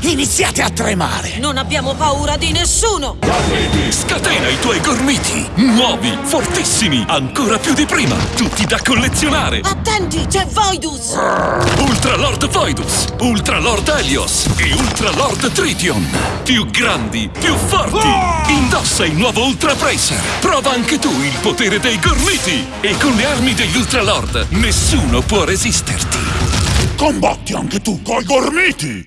Iniziate a tremare! Non abbiamo paura di nessuno! Scatena i tuoi gormiti! Nuovi, fortissimi, ancora più di prima! Tutti da collezionare! Attenti, c'è Voidus! Ultra Lord Voidus, Ultra Lord Helios e Ultra Lord Tritium! Più grandi, più forti! Indossa il nuovo Ultra Bracer! Prova anche tu il potere dei gormiti! E con le armi degli Ultra Lord nessuno può resisterti! Combatti anche tu coi gormiti!